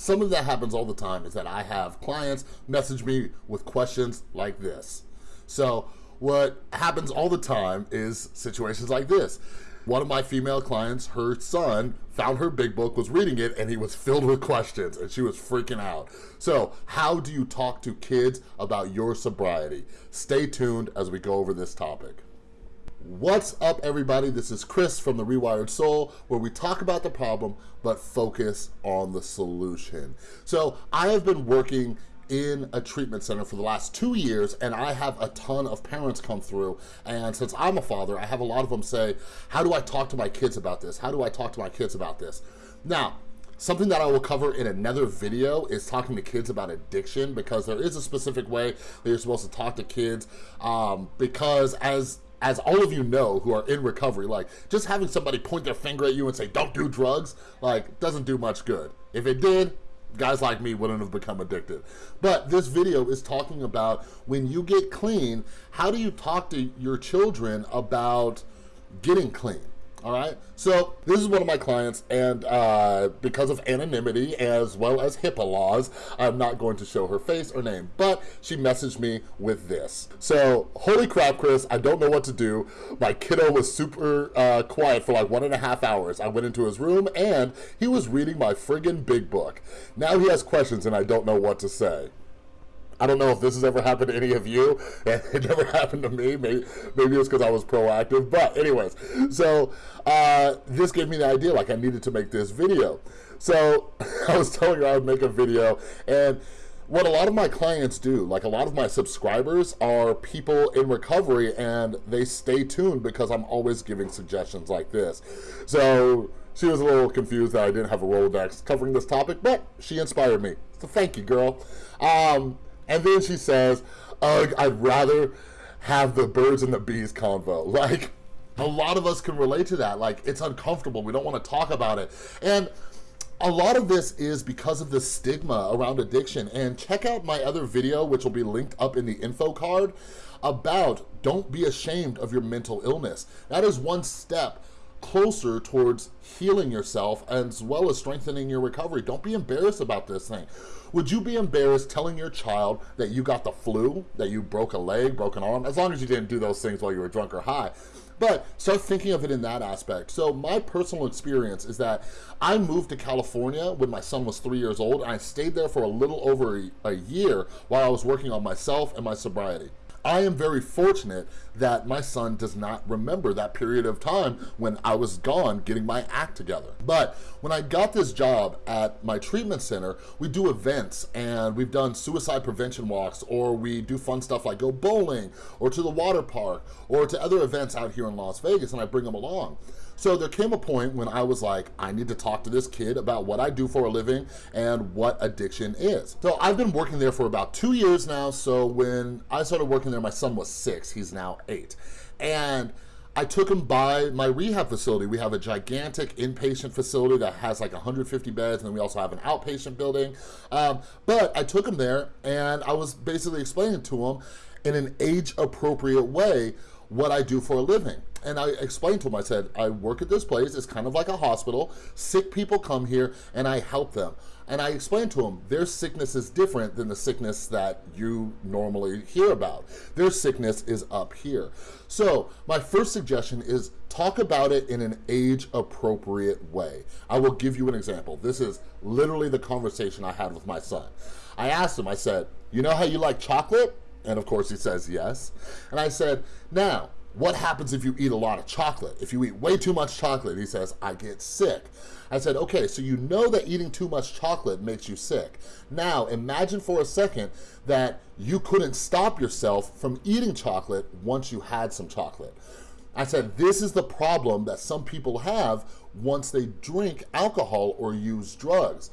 Something that happens all the time is that I have clients message me with questions like this. So what happens all the time is situations like this. One of my female clients, her son, found her big book, was reading it, and he was filled with questions, and she was freaking out. So how do you talk to kids about your sobriety? Stay tuned as we go over this topic. What's up, everybody? This is Chris from The Rewired Soul, where we talk about the problem, but focus on the solution. So I have been working in a treatment center for the last two years and I have a ton of parents come through and since I'm a father, I have a lot of them say, how do I talk to my kids about this? How do I talk to my kids about this? Now, Something that I will cover in another video is talking to kids about addiction because there is a specific way that you're supposed to talk to kids um, because as as all of you know who are in recovery, like just having somebody point their finger at you and say, don't do drugs, like doesn't do much good. If it did, guys like me wouldn't have become addicted. But this video is talking about when you get clean, how do you talk to your children about getting clean? All right? So this is one of my clients, and uh, because of anonymity as well as HIPAA laws, I'm not going to show her face or name, but she messaged me with this. So, holy crap, Chris, I don't know what to do. My kiddo was super uh, quiet for like one and a half hours. I went into his room, and he was reading my friggin' big book. Now he has questions, and I don't know what to say. I don't know if this has ever happened to any of you. It never happened to me. Maybe, maybe it was because I was proactive. But anyways, so uh, this gave me the idea, like I needed to make this video. So I was telling her I would make a video and what a lot of my clients do, like a lot of my subscribers are people in recovery and they stay tuned because I'm always giving suggestions like this. So she was a little confused that I didn't have a Rolodex covering this topic, but she inspired me. So thank you, girl. Um, and then she says, Ugh, I'd rather have the birds and the bees convo. Like, a lot of us can relate to that. Like, it's uncomfortable. We don't want to talk about it. And a lot of this is because of the stigma around addiction. And check out my other video, which will be linked up in the info card, about don't be ashamed of your mental illness. That is one step closer towards healing yourself as well as strengthening your recovery. Don't be embarrassed about this thing. Would you be embarrassed telling your child that you got the flu, that you broke a leg, broken arm, as long as you didn't do those things while you were drunk or high? But start thinking of it in that aspect. So my personal experience is that I moved to California when my son was three years old and I stayed there for a little over a, a year while I was working on myself and my sobriety. I am very fortunate that my son does not remember that period of time when I was gone getting my act together. But when I got this job at my treatment center, we do events and we've done suicide prevention walks or we do fun stuff like go bowling or to the water park or to other events out here in Las Vegas and I bring them along. So there came a point when I was like, I need to talk to this kid about what I do for a living and what addiction is. So I've been working there for about two years now. So when I started working there, my son was six, he's now eight. And I took him by my rehab facility. We have a gigantic inpatient facility that has like 150 beds, and then we also have an outpatient building. Um, but I took him there, and I was basically explaining to him in an age-appropriate way what I do for a living. And I explained to him, I said, I work at this place, it's kind of like a hospital. Sick people come here and I help them. And I explained to him, their sickness is different than the sickness that you normally hear about. Their sickness is up here. So my first suggestion is talk about it in an age appropriate way. I will give you an example. This is literally the conversation I had with my son. I asked him, I said, you know how you like chocolate? And of course he says yes. And I said, now, what happens if you eat a lot of chocolate? If you eat way too much chocolate, he says, I get sick. I said, okay, so you know that eating too much chocolate makes you sick. Now, imagine for a second that you couldn't stop yourself from eating chocolate once you had some chocolate. I said, this is the problem that some people have once they drink alcohol or use drugs.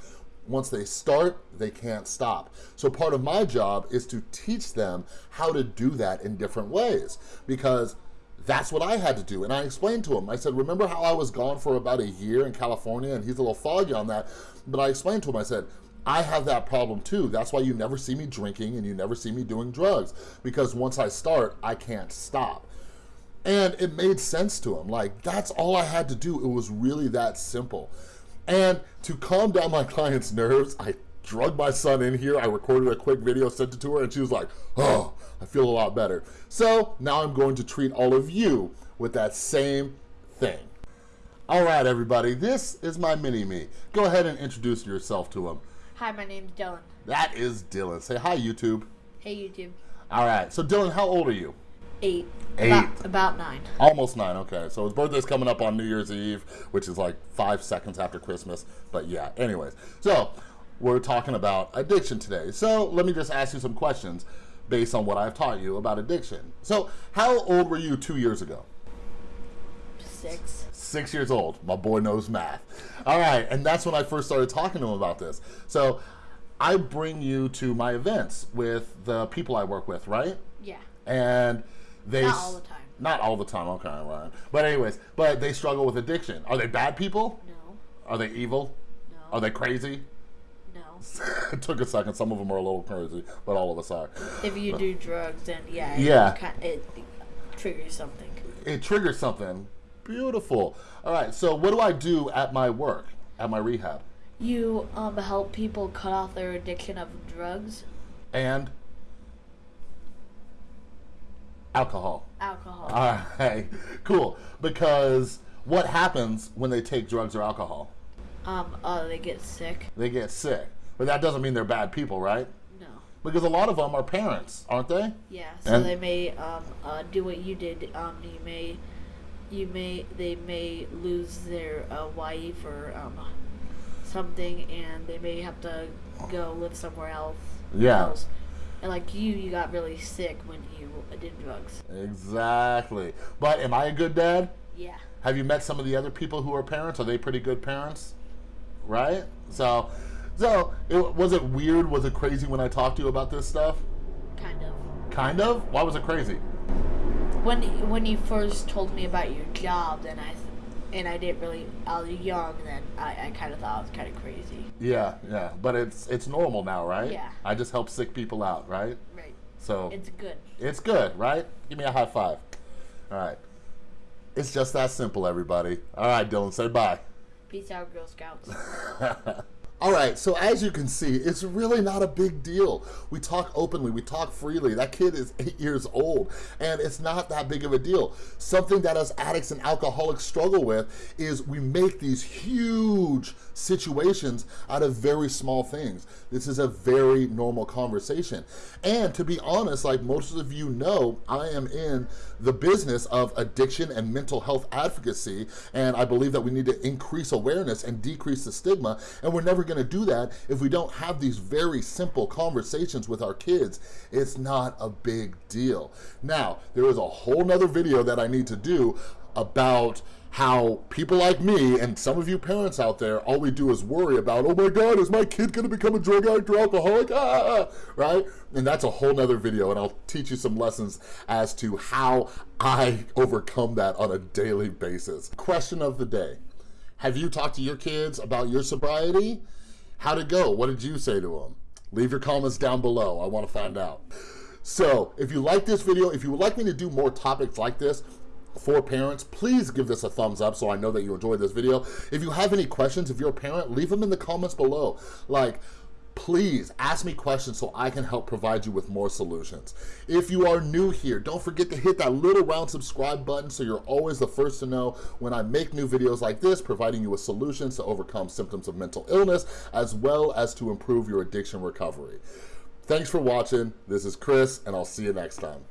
Once they start, they can't stop. So part of my job is to teach them how to do that in different ways because that's what I had to do. And I explained to him, I said, remember how I was gone for about a year in California and he's a little foggy on that. But I explained to him, I said, I have that problem too. That's why you never see me drinking and you never see me doing drugs because once I start, I can't stop. And it made sense to him. Like, that's all I had to do. It was really that simple. And to calm down my client's nerves, I drug my son in here. I recorded a quick video, sent it to her, and she was like, oh, I feel a lot better. So now I'm going to treat all of you with that same thing. All right, everybody, this is my mini-me. Go ahead and introduce yourself to him. Hi, my name's Dylan. That is Dylan. Say hi, YouTube. Hey, YouTube. All right, so Dylan, how old are you? Eight. Eight. About, about nine. Almost nine, okay. So his birthday's coming up on New Year's Eve, which is like five seconds after Christmas. But yeah, anyways. So we're talking about addiction today. So let me just ask you some questions based on what I've taught you about addiction. So how old were you two years ago? Six. Six years old. My boy knows math. All right, and that's when I first started talking to him about this. So I bring you to my events with the people I work with, right? Yeah. And they Not all the time. Not all the time, okay, right. But anyways, but they struggle with addiction. Are they bad people? No. Are they evil? No. Are they crazy? No. it took a second. Some of them are a little crazy, but all of us are. If you do drugs, then yeah. It Yeah. Kind it triggers something. It triggers something. Beautiful. All right, so what do I do at my work, at my rehab? You um help people cut off their addiction of drugs, And alcohol. alcohol. All right, cool. Because what happens when they take drugs or alcohol? um. Uh, they get sick. They get sick. But that doesn't mean they're bad people, right? No. Because a lot of them are parents, aren't they? Yeah. So And- they may um uh do what you did. Um. You may. You may. They may lose their uh, wife or um something, and they may have to go live somewhere else. Yeah. else. And like you, you got really sick when you did drugs. Exactly. But am I a good dad? Yeah. Have you met some of the other people who are parents? Are they pretty good parents? Right? So, so it, was it weird? Was it crazy when I talked to you about this stuff? Kind of. Kind of. Why was it crazy? When when you first told me about your job, then I, and I didn't really. I was young then. I, I kind of thought it was kind of crazy. Yeah, yeah. But it's it's normal now, right? Yeah. I just help sick people out, right? Right. So It's good. It's good, right? Give me a high five. All right. It's just that simple, everybody. All right, Dylan, say bye. Peace out, Girl Scouts. All right, so as you can see, it's really not a big deal. We talk openly, we talk freely. That kid is eight years old, and it's not that big of a deal. Something that us addicts and alcoholics struggle with is we make these huge situations out of very small things. This is a very normal conversation. And to be honest, like most of you know, I am in the business of addiction and mental health advocacy, and I believe that we need to increase awareness and decrease the stigma, and we're never gonna do that if we don't have these very simple conversations with our kids. It's not a big deal. Now, there is a whole nother video that I need to do about how people like me and some of you parents out there, all we do is worry about, oh my God, is my kid gonna become a drug addict or alcoholic? Ah, right? And that's a whole nother video and I'll teach you some lessons as to how I overcome that on a daily basis. Question of the day. Have you talked to your kids about your sobriety? How'd it go? What did you say to them? Leave your comments down below. I wanna find out. So if you like this video, if you would like me to do more topics like this, for parents, please give this a thumbs up so I know that you enjoyed this video. If you have any questions, if you're a parent, leave them in the comments below. Like, please ask me questions so I can help provide you with more solutions. If you are new here, don't forget to hit that little round subscribe button so you're always the first to know when I make new videos like this, providing you with solutions to overcome symptoms of mental illness, as well as to improve your addiction recovery. Thanks for watching. This is Chris, and I'll see you next time.